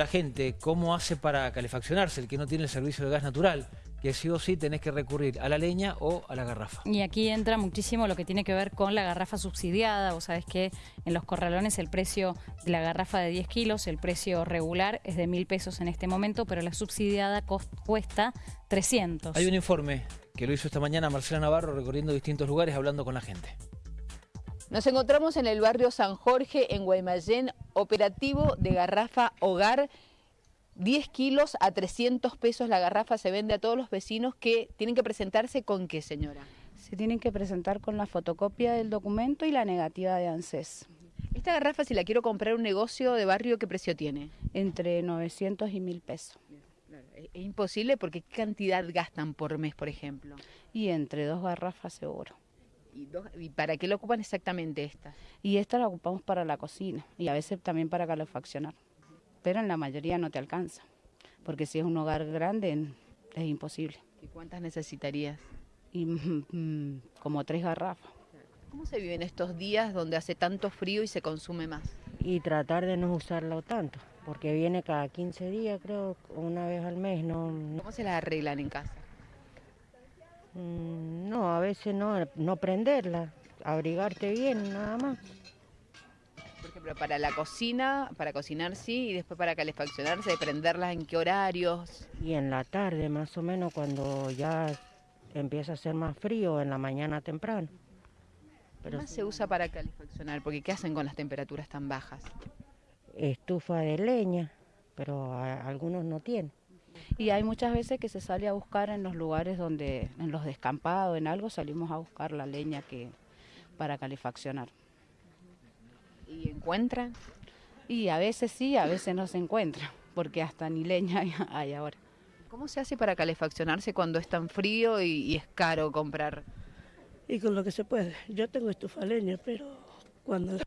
La gente, ¿cómo hace para calefaccionarse el que no tiene el servicio de gas natural? Que sí o sí tenés que recurrir a la leña o a la garrafa. Y aquí entra muchísimo lo que tiene que ver con la garrafa subsidiada. Vos sabés que en los corralones el precio de la garrafa de 10 kilos, el precio regular es de mil pesos en este momento, pero la subsidiada cuesta 300. Hay un informe que lo hizo esta mañana Marcela Navarro recorriendo distintos lugares hablando con la gente. Nos encontramos en el barrio San Jorge, en Guaymallén, operativo de garrafa hogar. 10 kilos a 300 pesos la garrafa se vende a todos los vecinos que tienen que presentarse con qué, señora. Se tienen que presentar con la fotocopia del documento y la negativa de ANSES. Esta garrafa, si la quiero comprar un negocio de barrio, ¿qué precio tiene? Entre 900 y 1000 pesos. Es imposible porque ¿qué cantidad gastan por mes, por ejemplo? Y entre dos garrafas seguro. ¿Y, para qué lo ocupan exactamente esta? Y esta la ocupamos para la cocina y a veces también para calefaccionar. Pero en la mayoría no te alcanza, porque si es un hogar grande es imposible. ¿Y cuántas necesitarías? Y, mm, como tres garrafas. ¿Cómo se viven estos días donde hace tanto frío y se consume más? Y tratar de no usarlo tanto, porque viene cada 15 días, creo, una vez al mes. No, ¿Cómo se la arreglan en casa? Mm, no, a veces no, no prenderla, abrigarte bien, nada más. Por ejemplo, para la cocina, para cocinar sí, y después para calefaccionarse, prenderlas en qué horarios. Y en la tarde, más o menos, cuando ya empieza a ser más frío, en la mañana temprano. Pero ¿Qué más se usa para calefaccionar? Porque ¿qué hacen con las temperaturas tan bajas? Estufa de leña, pero algunos no tienen. Y hay muchas veces que se sale a buscar en los lugares donde, en los descampados, en algo, salimos a buscar la leña que para calefaccionar. ¿Y encuentran? Y a veces sí, a veces no se encuentra, porque hasta ni leña hay, ahora. ¿Cómo se hace para calefaccionarse cuando es tan frío y, es caro comprar? Y con lo que se puede. Yo tengo estufa leña, pero cuando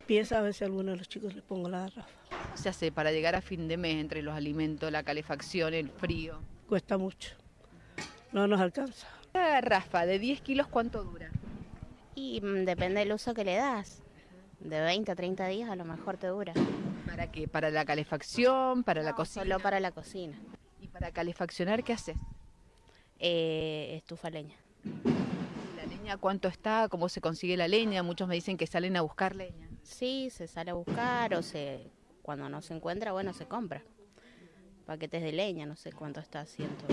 empieza a veces a algunos de los chicos les pongo la garrafa se hace para llegar a fin de mes entre los alimentos, la calefacción, el frío? Cuesta mucho, no nos alcanza. La garrafa de 10 kilos, ¿cuánto dura? Y mm, depende del uso que le das. De 20 a 30 días a lo mejor te dura. ¿Para qué? ¿Para la calefacción? ¿Para la cocina? Solo para la cocina. ¿Y para calefaccionar qué haces? Eh, estufa leña. ¿La leña cuánto está? ¿Cómo se consigue la leña? Muchos me dicen que salen a buscar leña. Sí, se sale a buscar o se cuando no se encuentra, bueno, se compra. Paquetes de leña, no sé cuánto está, ciento,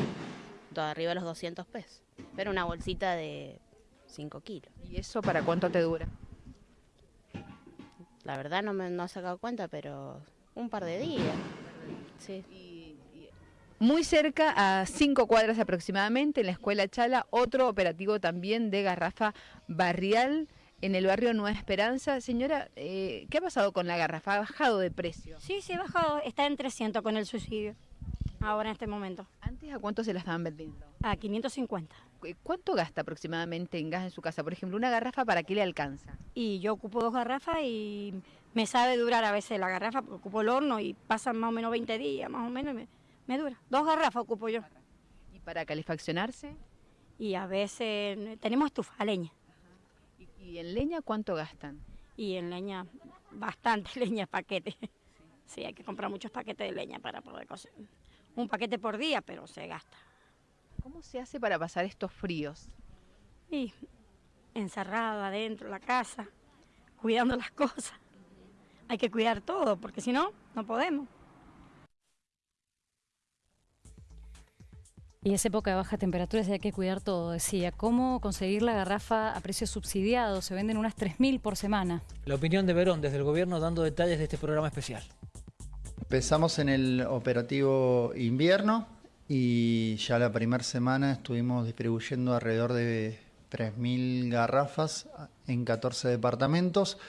todo arriba de los 200 pesos. Pero una bolsita de 5 kilos. ¿Y eso para cuánto te dura? La verdad no me no he sacado cuenta, pero un par de días. Sí. muy cerca, a cinco cuadras aproximadamente, en la escuela Chala, otro operativo también de garrafa barrial en el barrio Nueva Esperanza. Señora, eh, ¿qué ha pasado con la garrafa? ¿Ha bajado de precio? Sí, sí, ha bajado. Está en 300 con el subsidio, ahora en este momento. ¿Antes a cuánto se la estaban vendiendo? A 550. ¿Cuánto gasta aproximadamente en gas en su casa? Por ejemplo, una garrafa, ¿para qué le alcanza? Y yo ocupo dos garrafas y me sabe durar a veces la garrafa, porque ocupo el horno y pasan más o menos 20 días, más o menos, y me, me dura. Dos garrafas ocupo yo. ¿Y para calefaccionarse? Y a veces tenemos estufa, leña. ¿Y en leña cuánto gastan? Y en leña, bastante leña, paquete. Sí, hay que comprar muchos paquetes de leña para poder cocinar. Un paquete por día, pero se gasta. ¿Cómo se hace para pasar estos fríos? Y encerrado adentro la casa, cuidando las cosas. Hay que cuidar todo, porque si no, no podemos. Y es época de baja temperatura y hay que cuidar todo, decía. ¿Cómo conseguir la garrafa a precio subsidiado? Se venden unas 3.000 por semana. La opinión de Verón desde el gobierno dando detalles de este programa especial. Empezamos en el operativo invierno y ya la primera semana estuvimos distribuyendo alrededor de 3.000 garrafas en 14 departamentos.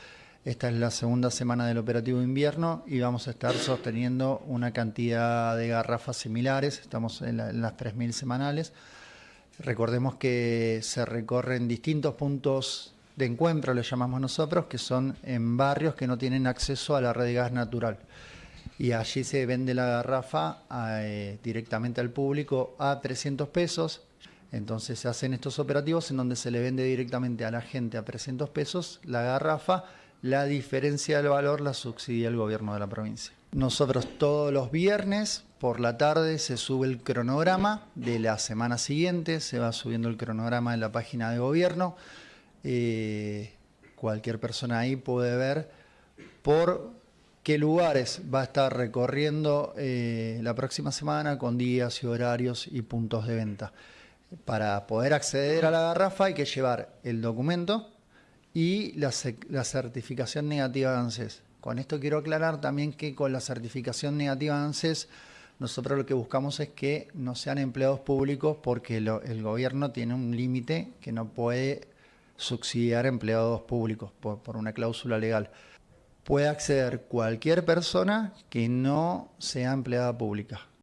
Esta es la segunda semana del operativo invierno y vamos a estar sosteniendo una cantidad de garrafas similares, estamos en, las 3.000 semanales. Recordemos que se recorren distintos puntos de encuentro, le llamamos nosotros, que son en barrios que no tienen acceso a la red de gas natural. Y allí se vende la garrafa eh, directamente al público a 300 pesos. Entonces se hacen estos operativos en donde se le vende directamente a la gente a 300 pesos la garrafa la diferencia del valor la subsidia el gobierno de la provincia. Nosotros todos los viernes por la tarde se sube el cronograma de la semana siguiente, se va subiendo el cronograma en la página de gobierno. Eh, cualquier persona ahí puede ver por qué lugares va a estar recorriendo eh, la próxima semana con días y horarios y puntos de venta. Para poder acceder a la garrafa hay que llevar el documento y la, la certificación negativa de ANSES. Con esto quiero aclarar también que con la certificación negativa de ANSES nosotros lo que buscamos es que no sean empleados públicos porque el gobierno tiene un límite que no puede subsidiar empleados públicos por, una cláusula legal. Puede acceder cualquier persona que no sea empleada pública.